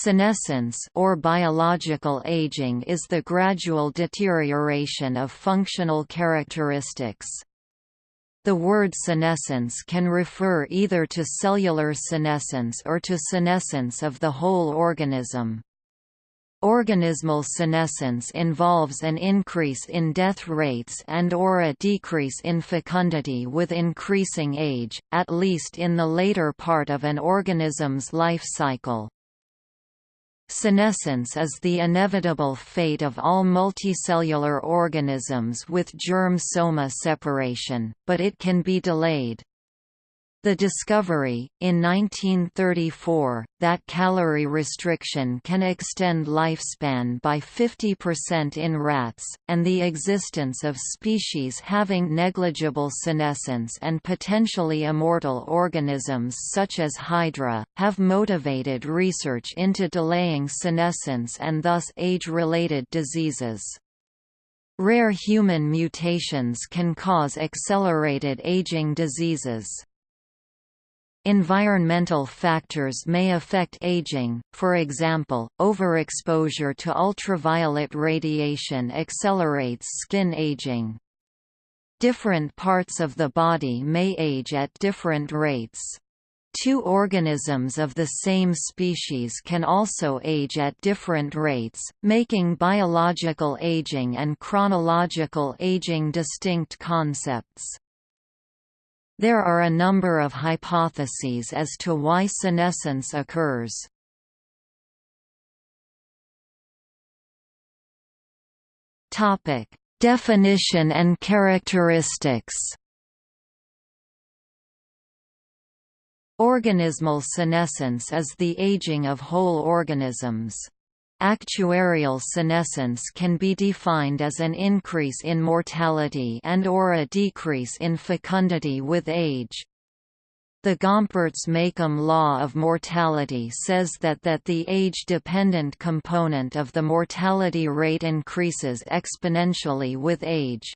Senescence or biological aging is the gradual deterioration of functional characteristics. The word senescence can refer either to cellular senescence or to senescence of the whole organism. Organismal senescence involves an increase in death rates and or a decrease in fecundity with increasing age, at least in the later part of an organism's life cycle. Senescence is the inevitable fate of all multicellular organisms with germ-soma separation, but it can be delayed. The discovery, in 1934, that calorie restriction can extend lifespan by 50% in rats, and the existence of species having negligible senescence and potentially immortal organisms such as Hydra, have motivated research into delaying senescence and thus age-related diseases. Rare human mutations can cause accelerated aging diseases. Environmental factors may affect aging, for example, overexposure to ultraviolet radiation accelerates skin aging. Different parts of the body may age at different rates. Two organisms of the same species can also age at different rates, making biological aging and chronological aging distinct concepts. There are a number of hypotheses as to why senescence occurs. Topic: Definition and characteristics. Organismal senescence is the aging of whole organisms. Actuarial senescence can be defined as an increase in mortality and or a decrease in fecundity with age. The Gompertz–Makeham law of mortality says that that the age-dependent component of the mortality rate increases exponentially with age.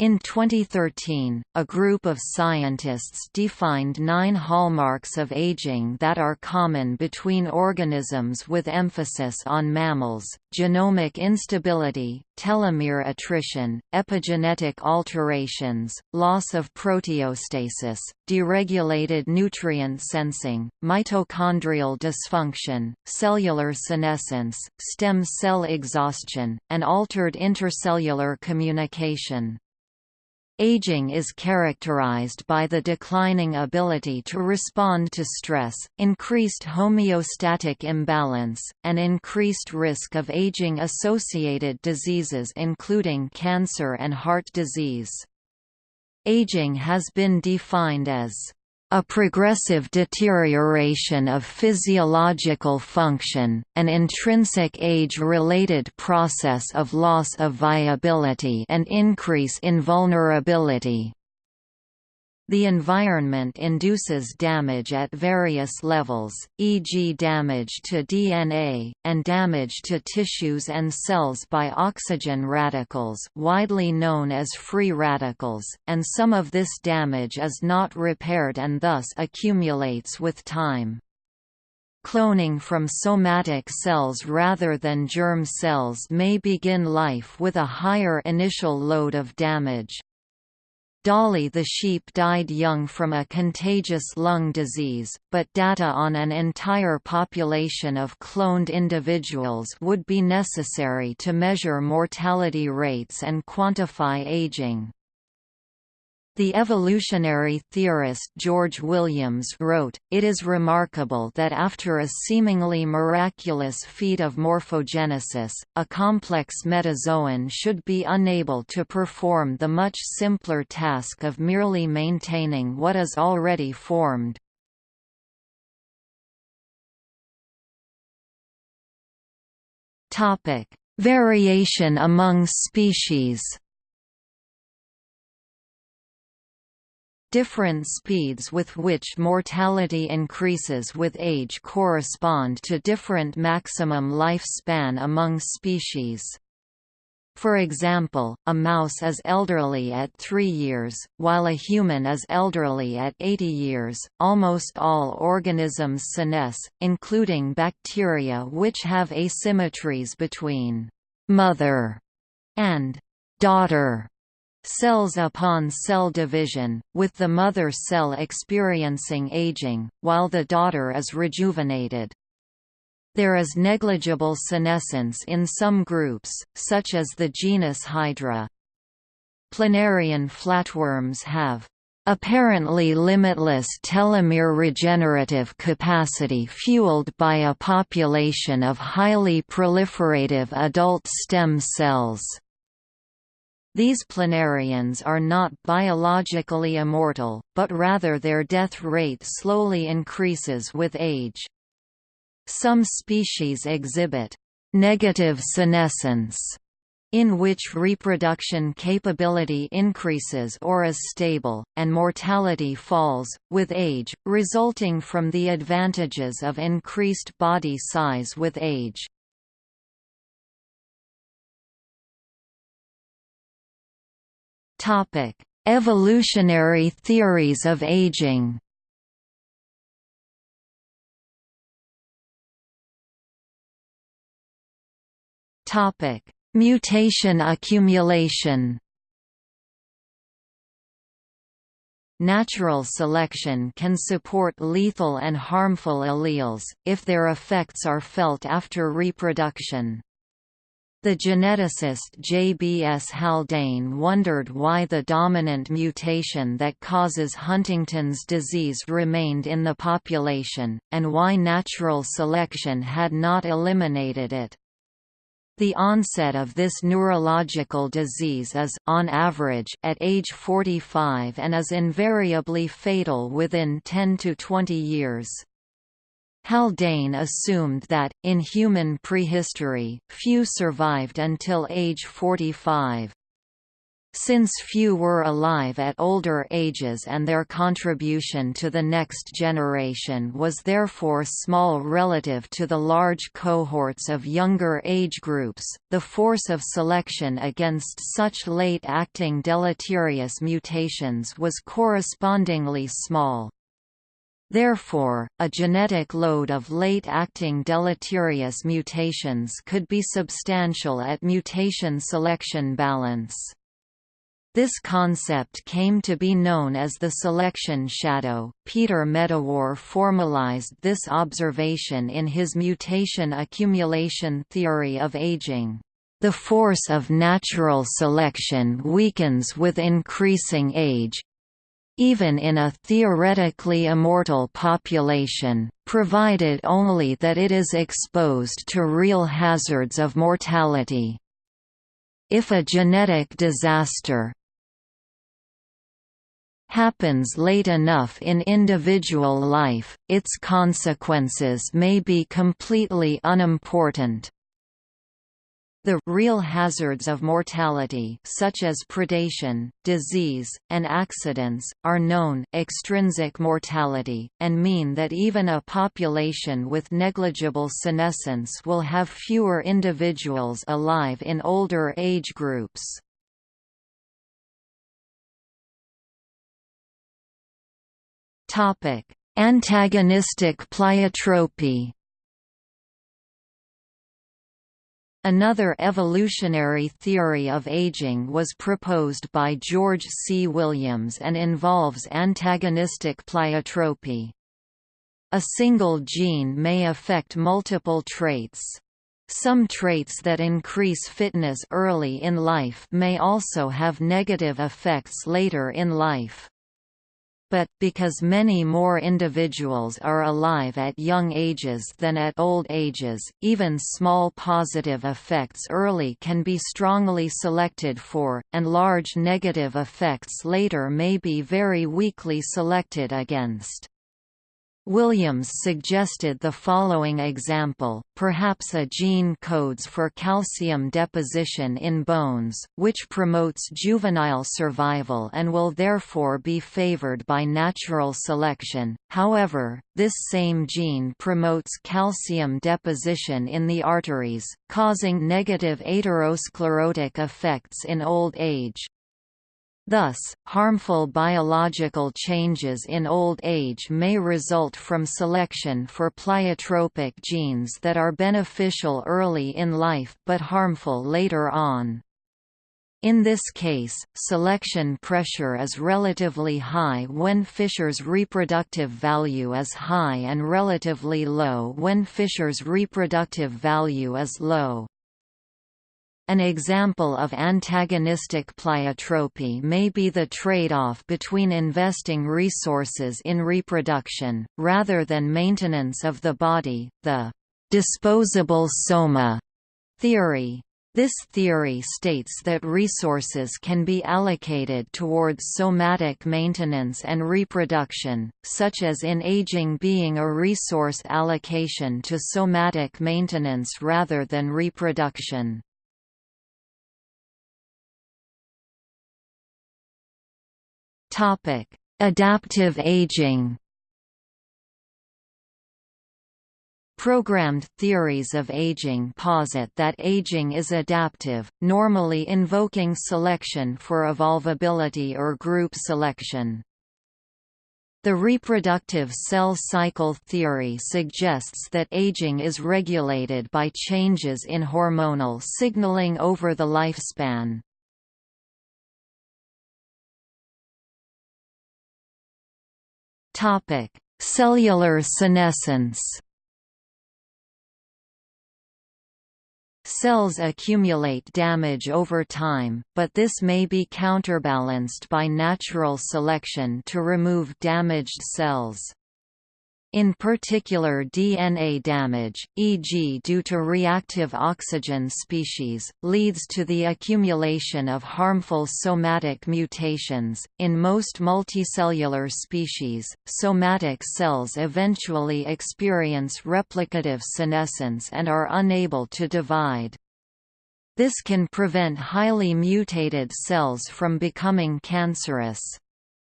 In 2013, a group of scientists defined nine hallmarks of aging that are common between organisms with emphasis on mammals, genomic instability, telomere attrition, epigenetic alterations, loss of proteostasis, deregulated nutrient sensing, mitochondrial dysfunction, cellular senescence, stem cell exhaustion, and altered intercellular communication. Aging is characterized by the declining ability to respond to stress, increased homeostatic imbalance, and increased risk of aging-associated diseases including cancer and heart disease. Aging has been defined as a progressive deterioration of physiological function, an intrinsic age-related process of loss of viability and increase in vulnerability. The environment induces damage at various levels, e.g. damage to DNA, and damage to tissues and cells by oxygen radicals widely known as free radicals, and some of this damage is not repaired and thus accumulates with time. Cloning from somatic cells rather than germ cells may begin life with a higher initial load of damage. Dolly the sheep died young from a contagious lung disease, but data on an entire population of cloned individuals would be necessary to measure mortality rates and quantify aging. The evolutionary theorist George Williams wrote, It is remarkable that after a seemingly miraculous feat of morphogenesis, a complex metazoan should be unable to perform the much simpler task of merely maintaining what is already formed. Variation among species Different speeds with which mortality increases with age correspond to different maximum lifespan among species. For example, a mouse is elderly at 3 years, while a human is elderly at 80 years. Almost all organisms senesce, including bacteria which have asymmetries between mother and daughter cells upon cell division, with the mother cell experiencing aging, while the daughter is rejuvenated. There is negligible senescence in some groups, such as the genus Hydra. Planarian flatworms have apparently limitless telomere regenerative capacity fueled by a population of highly proliferative adult stem cells. These planarians are not biologically immortal, but rather their death rate slowly increases with age. Some species exhibit negative senescence, in which reproduction capability increases or is stable, and mortality falls, with age, resulting from the advantages of increased body size with age. Evolutionary theories of aging Topic: Mutation accumulation. Natural selection can support lethal and harmful alleles, if their effects are felt after reproduction. The geneticist J. B. S. Haldane wondered why the dominant mutation that causes Huntington's disease remained in the population, and why natural selection had not eliminated it. The onset of this neurological disease is on average at age 45 and is invariably fatal within 10 to 20 years. Haldane assumed that, in human prehistory, few survived until age 45. Since few were alive at older ages and their contribution to the next generation was therefore small relative to the large cohorts of younger age groups, the force of selection against such late-acting deleterious mutations was correspondingly small. Therefore, a genetic load of late-acting deleterious mutations could be substantial at mutation selection balance. This concept came to be known as the selection shadow. Peter Medawar formalized this observation in his mutation accumulation theory of aging. The force of natural selection weakens with increasing age, even in a theoretically immortal population, provided only that it is exposed to real hazards of mortality. If a genetic disaster, happens late enough in individual life, its consequences may be completely unimportant. The real hazards of mortality such as predation, disease, and accidents, are known extrinsic mortality, and mean that even a population with negligible senescence will have fewer individuals alive in older age groups. Antagonistic pleiotropy. Another evolutionary theory of aging was proposed by George C. Williams and involves antagonistic pleiotropy. A single gene may affect multiple traits. Some traits that increase fitness early in life may also have negative effects later in life but, because many more individuals are alive at young ages than at old ages, even small positive effects early can be strongly selected for, and large negative effects later may be very weakly selected against. Williams suggested the following example, perhaps a gene codes for calcium deposition in bones, which promotes juvenile survival and will therefore be favored by natural selection. However, this same gene promotes calcium deposition in the arteries, causing negative atherosclerotic effects in old age. Thus, harmful biological changes in old age may result from selection for pleiotropic genes that are beneficial early in life but harmful later on. In this case, selection pressure is relatively high when Fisher's reproductive value is high and relatively low when Fisher's reproductive value is low. An example of antagonistic pleiotropy may be the trade-off between investing resources in reproduction, rather than maintenance of the body, the «disposable soma» theory. This theory states that resources can be allocated towards somatic maintenance and reproduction, such as in aging being a resource allocation to somatic maintenance rather than reproduction. Topic: Adaptive aging. Programmed theories of aging posit that aging is adaptive, normally invoking selection for evolvability or group selection. The reproductive cell cycle theory suggests that aging is regulated by changes in hormonal signaling over the lifespan. Topic: Cellular senescence. Cells accumulate damage over time, but this may be counterbalanced by natural selection to remove damaged cells. In particular DNA damage, e.g. due to reactive oxygen species, leads to the accumulation of harmful somatic mutations. In most multicellular species, somatic cells eventually experience replicative senescence and are unable to divide. This can prevent highly mutated cells from becoming cancerous.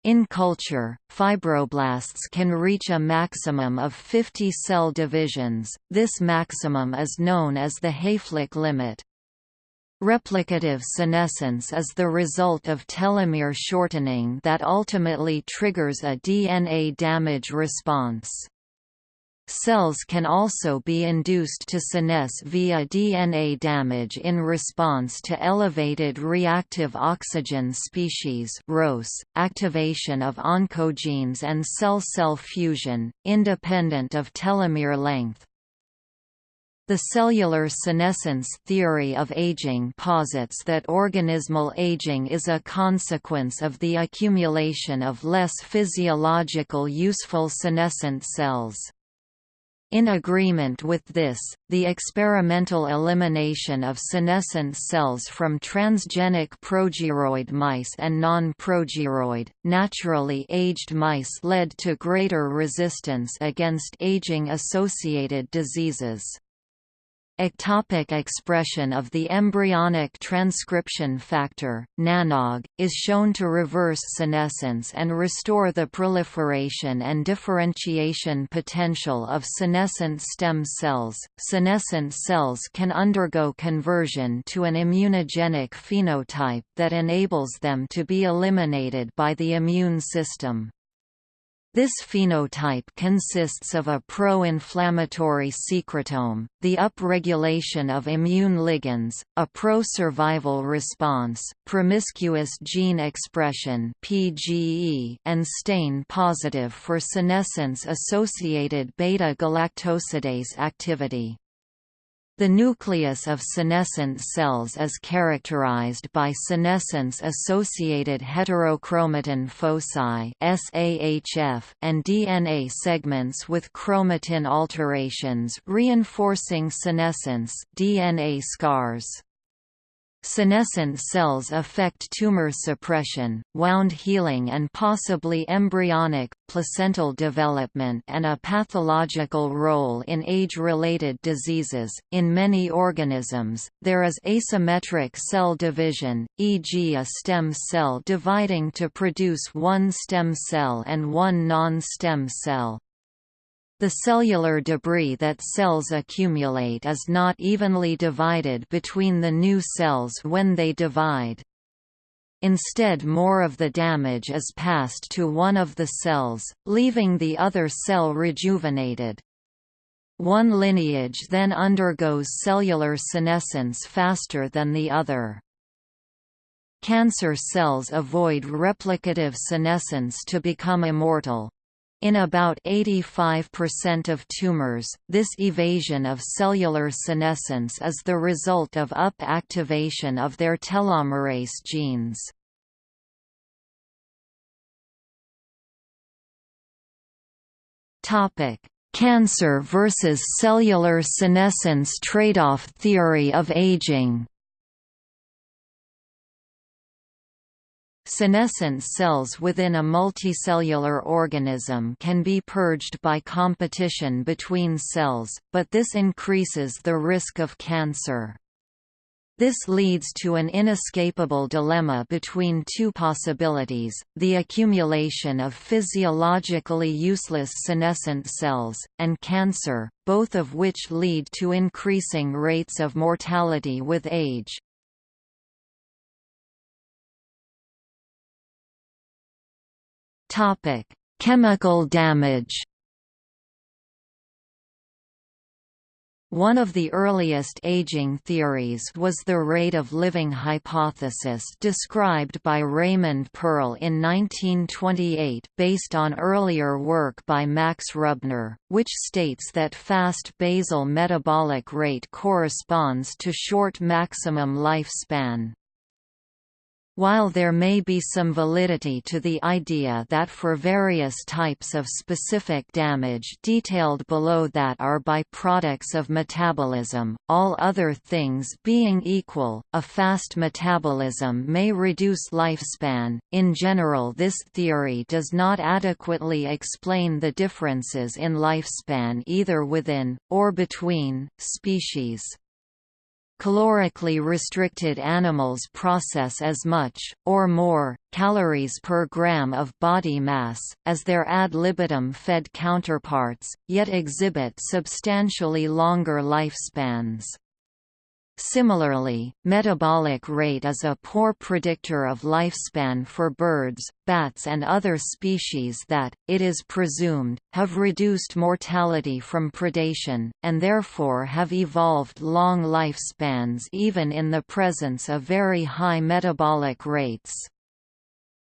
In culture, fibroblasts can reach a maximum of 50 cell divisions, this maximum is known as the Hayflick limit. Replicative senescence is the result of telomere shortening that ultimately triggers a DNA damage response. Cells can also be induced to senesce via DNA damage in response to elevated reactive oxygen species ROS, activation of oncogenes and cell-cell fusion, independent of telomere length. The cellular senescence theory of aging posits that organismal aging is a consequence of the accumulation of less physiological useful senescent cells. In agreement with this, the experimental elimination of senescent cells from transgenic progeroid mice and non-progeroid, naturally aged mice led to greater resistance against aging-associated diseases. Ectopic expression of the embryonic transcription factor, NANOG, is shown to reverse senescence and restore the proliferation and differentiation potential of senescent stem cells. Senescent cells can undergo conversion to an immunogenic phenotype that enables them to be eliminated by the immune system. This phenotype consists of a pro-inflammatory secretome, the upregulation of immune ligands, a pro-survival response, promiscuous gene expression (PGE), and stain positive for senescence-associated beta-galactosidase activity. The nucleus of senescent cells is characterized by senescence-associated heterochromatin foci and DNA segments with chromatin alterations reinforcing senescence DNA scars. Senescent cells affect tumor suppression, wound healing and possibly embryonic, placental development and a pathological role in age-related diseases. In many organisms, there is asymmetric cell division, e.g. a stem cell dividing to produce one stem cell and one non-stem cell. The cellular debris that cells accumulate is not evenly divided between the new cells when they divide. Instead more of the damage is passed to one of the cells, leaving the other cell rejuvenated. One lineage then undergoes cellular senescence faster than the other. Cancer cells avoid replicative senescence to become immortal. In about 85% of tumors, this evasion of cellular senescence is the result of up-activation of their telomerase genes. Cancer versus cellular senescence trade-off theory of aging Senescent cells within a multicellular organism can be purged by competition between cells, but this increases the risk of cancer. This leads to an inescapable dilemma between two possibilities, the accumulation of physiologically useless senescent cells, and cancer, both of which lead to increasing rates of mortality with age. Topic: Chemical damage. One of the earliest aging theories was the rate of living hypothesis described by Raymond Pearl in 1928 based on earlier work by Max Rubner, which states that fast basal metabolic rate corresponds to short maximum lifespan. While there may be some validity to the idea that for various types of specific damage detailed below that are byproducts of metabolism, all other things being equal, a fast metabolism may reduce lifespan. In general, this theory does not adequately explain the differences in lifespan either within, or between, species. Calorically restricted animals process as much, or more, calories per gram of body mass, as their ad libitum fed counterparts, yet exhibit substantially longer lifespans. Similarly, metabolic rate is a poor predictor of lifespan for birds, bats and other species that, it is presumed, have reduced mortality from predation, and therefore have evolved long lifespans even in the presence of very high metabolic rates.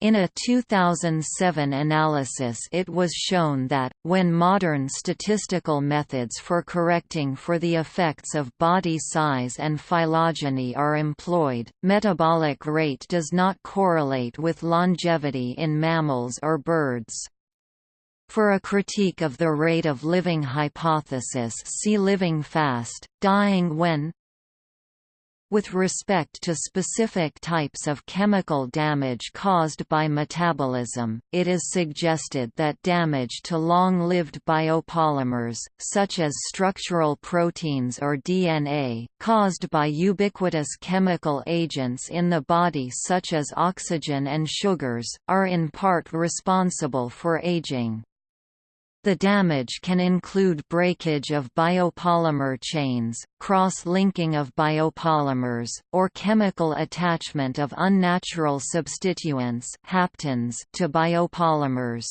In a 2007 analysis it was shown that, when modern statistical methods for correcting for the effects of body size and phylogeny are employed, metabolic rate does not correlate with longevity in mammals or birds. For a critique of the rate of living hypothesis see Living fast, dying when, with respect to specific types of chemical damage caused by metabolism, it is suggested that damage to long-lived biopolymers, such as structural proteins or DNA, caused by ubiquitous chemical agents in the body such as oxygen and sugars, are in part responsible for aging. The damage can include breakage of biopolymer chains, cross-linking of biopolymers, or chemical attachment of unnatural substituents haptens to biopolymers.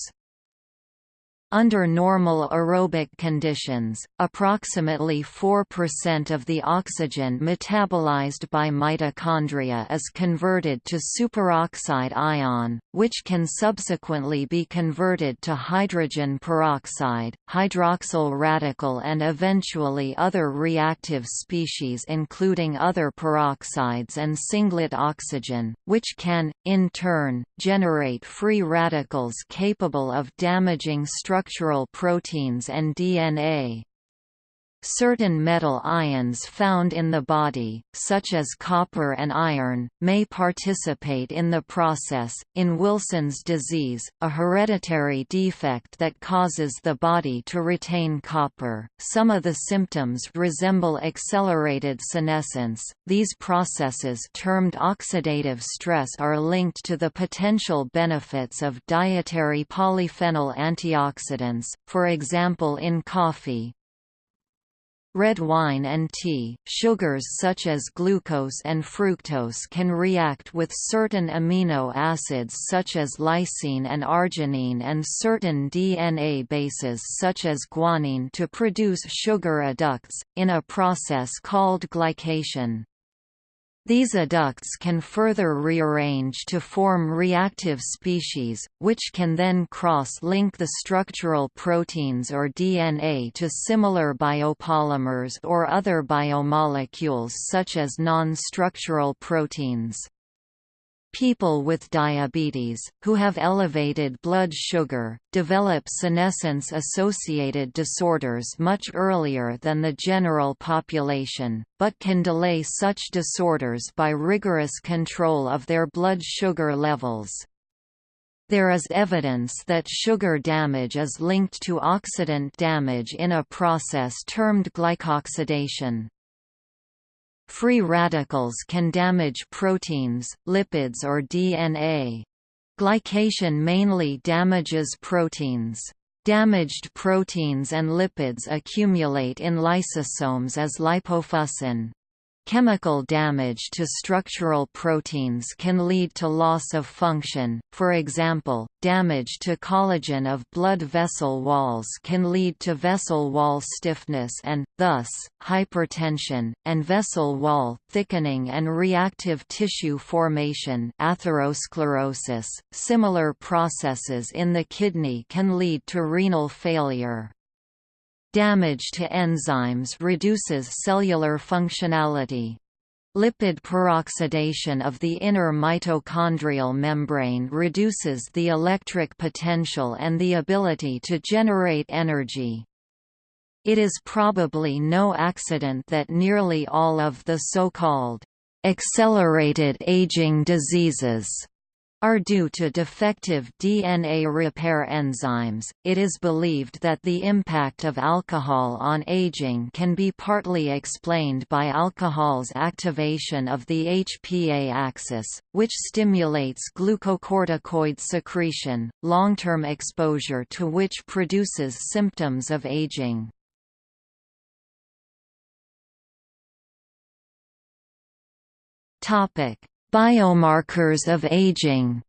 Under normal aerobic conditions, approximately 4% of the oxygen metabolized by mitochondria is converted to superoxide ion, which can subsequently be converted to hydrogen peroxide, hydroxyl radical and eventually other reactive species including other peroxides and singlet oxygen, which can, in turn, generate free radicals capable of damaging structural proteins and DNA. Certain metal ions found in the body, such as copper and iron, may participate in the process. In Wilson's disease, a hereditary defect that causes the body to retain copper, some of the symptoms resemble accelerated senescence. These processes, termed oxidative stress, are linked to the potential benefits of dietary polyphenol antioxidants, for example in coffee, Red wine and tea, sugars such as glucose and fructose can react with certain amino acids such as lysine and arginine and certain DNA bases such as guanine to produce sugar adducts, in a process called glycation. These adducts can further rearrange to form reactive species, which can then cross-link the structural proteins or DNA to similar biopolymers or other biomolecules such as non-structural proteins. People with diabetes, who have elevated blood sugar, develop senescence-associated disorders much earlier than the general population, but can delay such disorders by rigorous control of their blood sugar levels. There is evidence that sugar damage is linked to oxidant damage in a process termed glycoxidation. Free radicals can damage proteins, lipids or DNA. Glycation mainly damages proteins. Damaged proteins and lipids accumulate in lysosomes as lipofuscin. Chemical damage to structural proteins can lead to loss of function, for example, damage to collagen of blood vessel walls can lead to vessel wall stiffness and, thus, hypertension, and vessel wall thickening and reactive tissue formation atherosclerosis. .Similar processes in the kidney can lead to renal failure. Damage to enzymes reduces cellular functionality. Lipid peroxidation of the inner mitochondrial membrane reduces the electric potential and the ability to generate energy. It is probably no accident that nearly all of the so-called accelerated aging diseases are due to defective DNA repair enzymes. It is believed that the impact of alcohol on aging can be partly explained by alcohol's activation of the HPA axis, which stimulates glucocorticoid secretion, long-term exposure to which produces symptoms of aging. Topic: Biomarkers of aging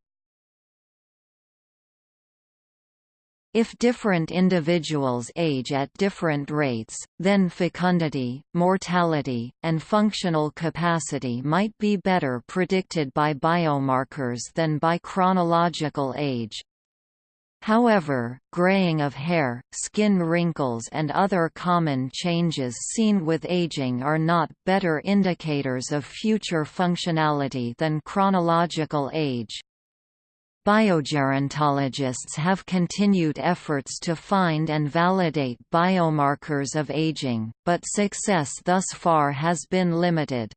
If different individuals age at different rates, then fecundity, mortality, and functional capacity might be better predicted by biomarkers than by chronological age. However, graying of hair, skin wrinkles and other common changes seen with aging are not better indicators of future functionality than chronological age. Biogerontologists have continued efforts to find and validate biomarkers of aging, but success thus far has been limited.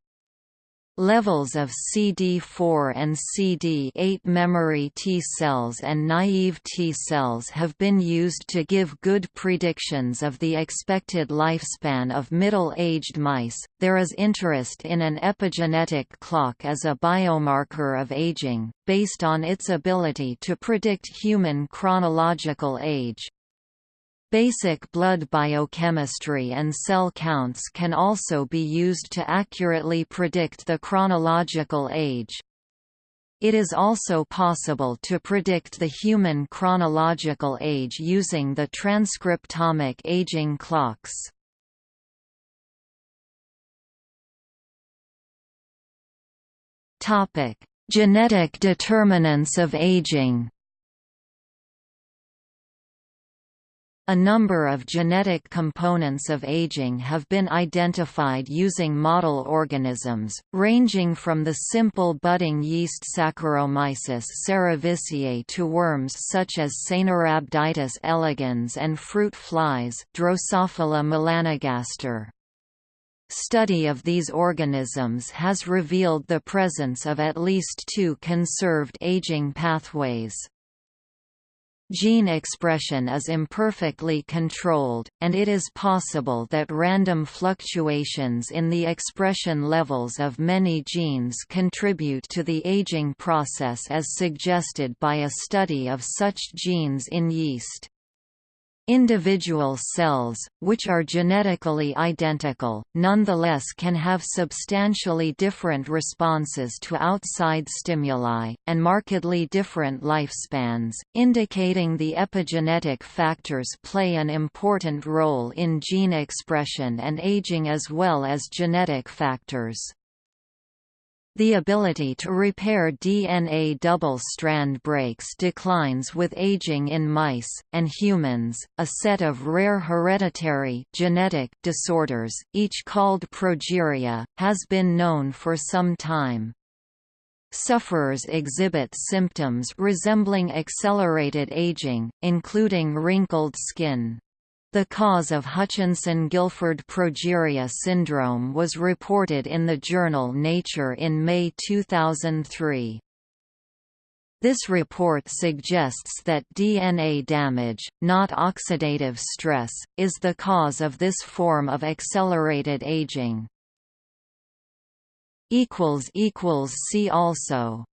Levels of CD4 and CD8 memory T cells and naive T cells have been used to give good predictions of the expected lifespan of middle-aged mice. There is interest in an epigenetic clock as a biomarker of aging, based on its ability to predict human chronological age. Basic blood biochemistry and cell counts can also be used to accurately predict the chronological age. It is also possible to predict the human chronological age using the transcriptomic aging clocks. Genetic determinants of aging A number of genetic components of aging have been identified using model organisms, ranging from the simple budding yeast Saccharomyces cerevisiae to worms such as Caenorhabditis elegans and fruit flies Drosophila melanogaster. Study of these organisms has revealed the presence of at least two conserved aging pathways. Gene expression is imperfectly controlled, and it is possible that random fluctuations in the expression levels of many genes contribute to the aging process as suggested by a study of such genes in yeast. Individual cells, which are genetically identical, nonetheless can have substantially different responses to outside stimuli, and markedly different lifespans, indicating the epigenetic factors play an important role in gene expression and aging as well as genetic factors. The ability to repair DNA double-strand breaks declines with aging in mice, and humans, a set of rare hereditary genetic disorders, each called progeria, has been known for some time. Sufferers exhibit symptoms resembling accelerated aging, including wrinkled skin. The cause of Hutchinson-Gilford progeria syndrome was reported in the journal Nature in May 2003. This report suggests that DNA damage, not oxidative stress, is the cause of this form of accelerated aging. See also